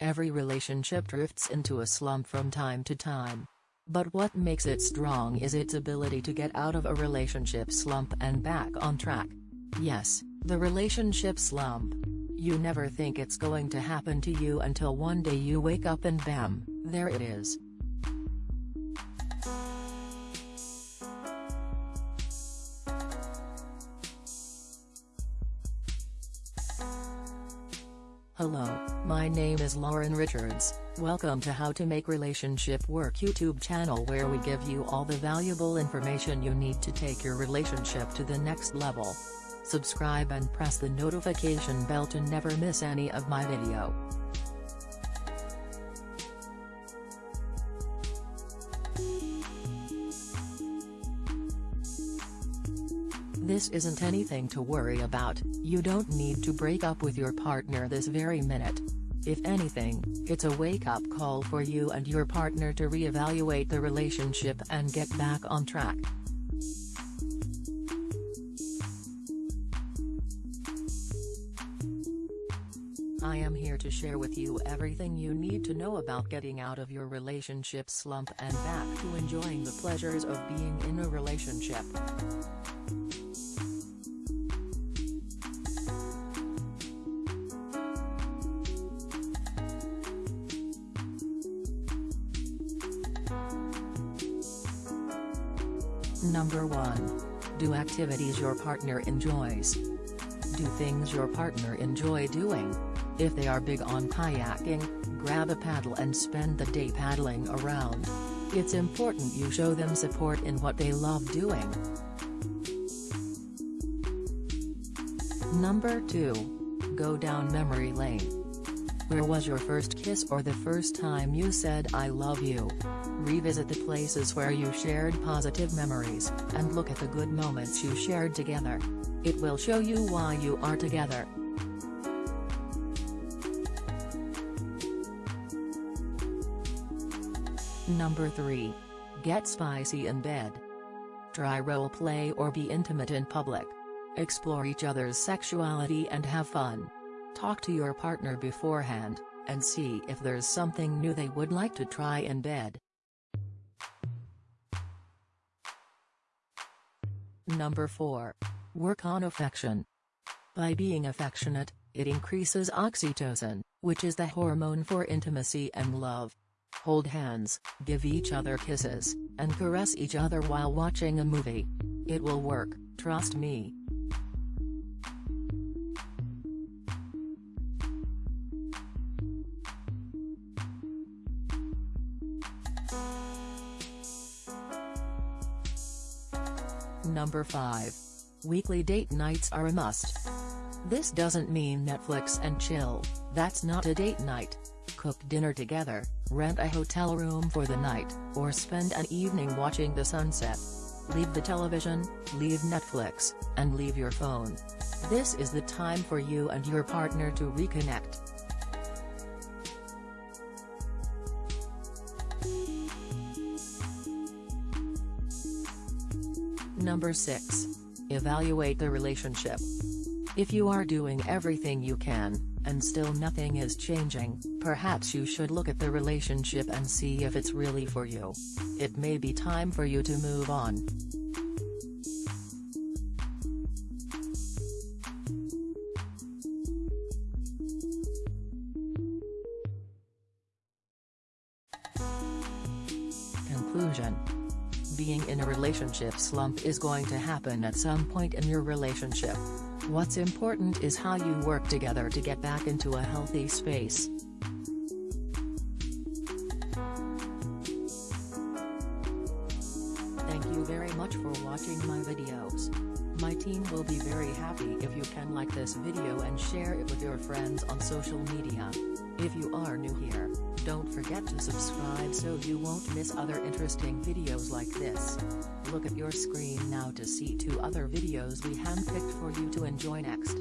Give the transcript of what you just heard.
Every relationship drifts into a slump from time to time. But what makes it strong is its ability to get out of a relationship slump and back on track. Yes, the relationship slump. You never think it's going to happen to you until one day you wake up and bam, there it is. Hello, my name is Lauren Richards, welcome to How to Make Relationship Work YouTube channel where we give you all the valuable information you need to take your relationship to the next level. Subscribe and press the notification bell to never miss any of my video. This isn't anything to worry about, you don't need to break up with your partner this very minute. If anything, it's a wake-up call for you and your partner to re-evaluate the relationship and get back on track. I am here to share with you everything you need to know about getting out of your relationship slump and back to enjoying the pleasures of being in a relationship. Number 1. Do activities your partner enjoys. Do things your partner enjoy doing. If they are big on kayaking, grab a paddle and spend the day paddling around. It's important you show them support in what they love doing. Number 2. Go down memory lane. Where was your first kiss or the first time you said I love you? Revisit the places where you shared positive memories, and look at the good moments you shared together. It will show you why you are together. Number 3. Get spicy in bed. Try role play or be intimate in public. Explore each other's sexuality and have fun. Talk to your partner beforehand, and see if there's something new they would like to try in bed. Number 4. Work on affection. By being affectionate, it increases oxytocin, which is the hormone for intimacy and love. Hold hands, give each other kisses, and caress each other while watching a movie. It will work, trust me. Number 5. Weekly date nights are a must. This doesn't mean Netflix and chill, that's not a date night. Cook dinner together, rent a hotel room for the night, or spend an evening watching the sunset. Leave the television, leave Netflix, and leave your phone. This is the time for you and your partner to reconnect. Number 6. Evaluate the relationship. If you are doing everything you can, and still nothing is changing, perhaps you should look at the relationship and see if it's really for you. It may be time for you to move on. Conclusion being in a relationship slump is going to happen at some point in your relationship. What's important is how you work together to get back into a healthy space. Thank you very much for watching my videos. My team will be very happy if you can like this video and share it with your friends on social media. If you are new here, don't forget to subscribe so you won't miss other interesting videos like this. Look at your screen now to see two other videos we handpicked for you to enjoy next.